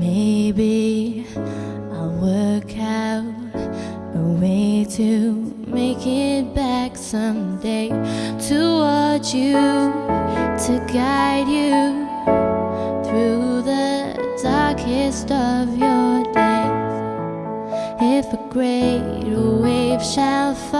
Maybe I'll work out a way to make it back someday toward you, to guide you through the darkest of your days. If a great wave shall fall.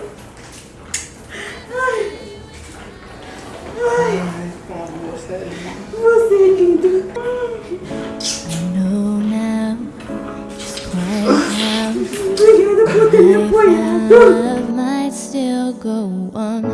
I have, I have, might still go on.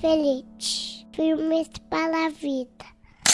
Feliz. Filmes para a vida.